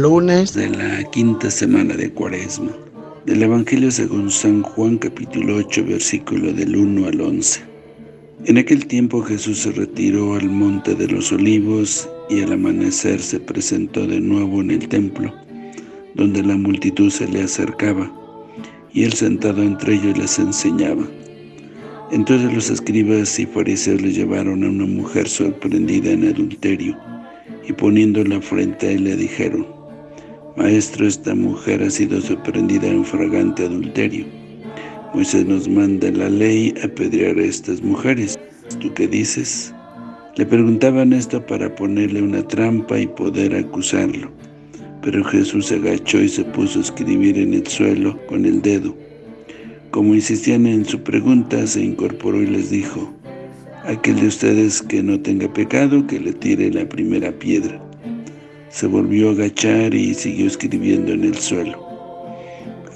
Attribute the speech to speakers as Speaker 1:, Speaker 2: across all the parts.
Speaker 1: Lunes de la quinta semana de Cuaresma. Del Evangelio según San Juan capítulo 8 versículo del 1 al 11. En aquel tiempo Jesús se retiró al monte de los olivos y al amanecer se presentó de nuevo en el templo, donde la multitud se le acercaba, y él sentado entre ellos les enseñaba. Entonces los escribas y fariseos le llevaron a una mujer sorprendida en adulterio, y poniéndola frente a él le dijeron, Maestro, esta mujer ha sido sorprendida en fragante adulterio. Moisés nos manda la ley apedrear a estas mujeres. ¿Tú qué dices? Le preguntaban esto para ponerle una trampa y poder acusarlo. Pero Jesús se agachó y se puso a escribir en el suelo con el dedo. Como insistían en su pregunta, se incorporó y les dijo, Aquel de ustedes que no tenga pecado, que le tire la primera piedra. Se volvió a agachar y siguió escribiendo en el suelo.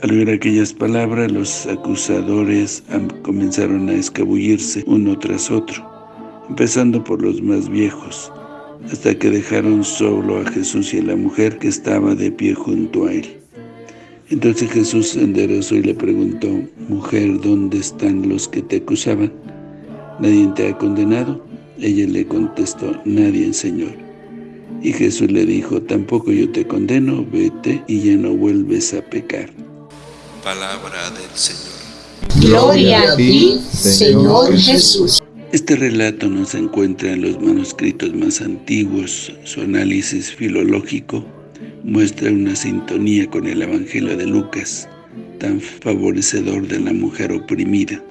Speaker 1: Al oír aquellas palabras, los acusadores comenzaron a escabullirse uno tras otro, empezando por los más viejos, hasta que dejaron solo a Jesús y a la mujer que estaba de pie junto a él. Entonces Jesús se enderezó y le preguntó, Mujer, ¿dónde están los que te acusaban? ¿Nadie te ha condenado? Ella le contestó, Nadie, Señor. Y Jesús le dijo, tampoco yo te condeno, vete y ya no vuelves a pecar.
Speaker 2: Palabra del Señor.
Speaker 3: Gloria a ti, Señor Jesús.
Speaker 1: Este relato no se encuentra en los manuscritos más antiguos. Su análisis filológico muestra una sintonía con el Evangelio de Lucas, tan favorecedor de la mujer oprimida.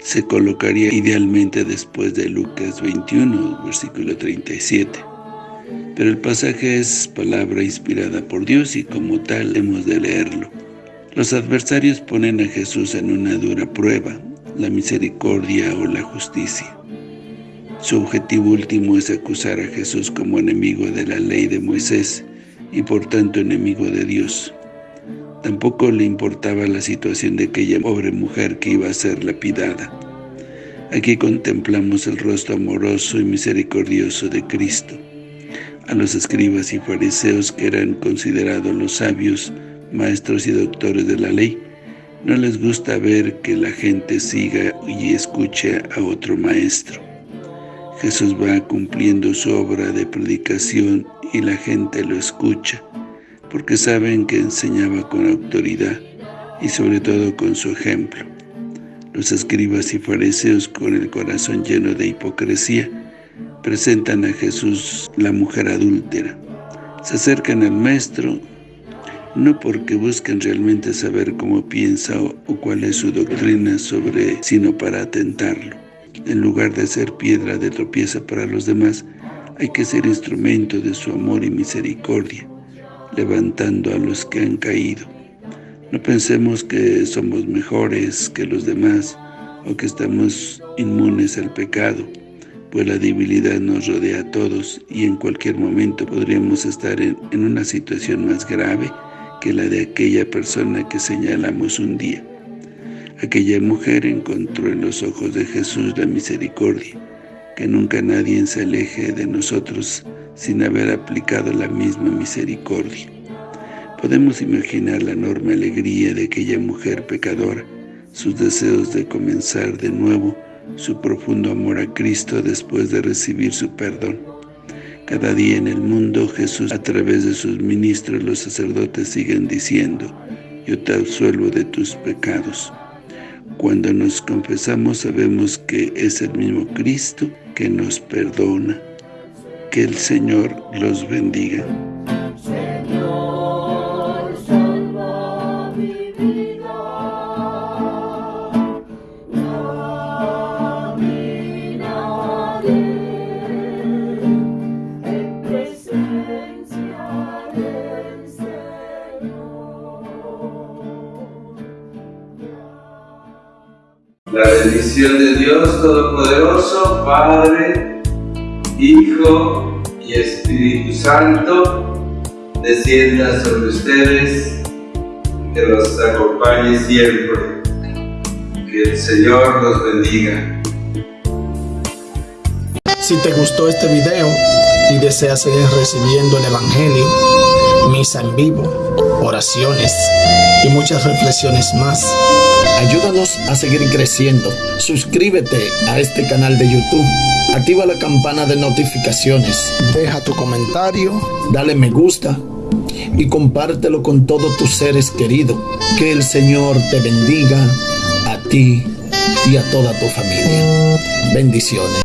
Speaker 1: Se colocaría idealmente después de Lucas 21, versículo 37. Pero el pasaje es palabra inspirada por Dios y como tal hemos de leerlo. Los adversarios ponen a Jesús en una dura prueba, la misericordia o la justicia. Su objetivo último es acusar a Jesús como enemigo de la ley de Moisés y por tanto enemigo de Dios. Tampoco le importaba la situación de aquella pobre mujer que iba a ser lapidada. Aquí contemplamos el rostro amoroso y misericordioso de Cristo a los escribas y fariseos que eran considerados los sabios, maestros y doctores de la ley, no les gusta ver que la gente siga y escuche a otro maestro. Jesús va cumpliendo su obra de predicación y la gente lo escucha, porque saben que enseñaba con autoridad y sobre todo con su ejemplo. Los escribas y fariseos con el corazón lleno de hipocresía presentan a Jesús la mujer adúltera. Se acercan al Maestro no porque busquen realmente saber cómo piensa o, cuál es su doctrina sobre, sino para atentarlo. En lugar de ser piedra de tropieza para los demás, hay que ser instrumento de su amor y misericordia, levantando a los que han caído. No pensemos que somos mejores que los demás o que estamos inmunes al pecado pues la debilidad nos rodea a todos y en cualquier momento podríamos estar en, una situación más grave que la de aquella persona que señalamos un día. Aquella mujer encontró en los ojos de Jesús la misericordia, que nunca nadie se aleje de nosotros sin haber aplicado la misma misericordia. Podemos imaginar la enorme alegría de aquella mujer pecadora, sus deseos de comenzar de nuevo su profundo amor a Cristo después de recibir su perdón. Cada día en el mundo Jesús a través de sus ministros los sacerdotes siguen diciendo, yo te absuelvo de tus pecados. Cuando nos confesamos sabemos que es el mismo Cristo que nos perdona. Que el Señor los bendiga.
Speaker 4: presencia del Señor. La bendición de Dios Todopoderoso, Padre, Hijo y Espíritu Santo, descienda sobre ustedes, que los acompañe siempre. Que el Señor los bendiga.
Speaker 5: Si te gustó este video y deseas seguir recibiendo el Evangelio, misa en vivo, oraciones y muchas reflexiones más, ayúdanos a seguir creciendo. Suscríbete a este canal de YouTube. Activa la campana de notificaciones. Deja tu comentario, dale me gusta y compártelo con todos tus seres queridos. Que el Señor te bendiga a ti y a toda tu familia. Bendiciones.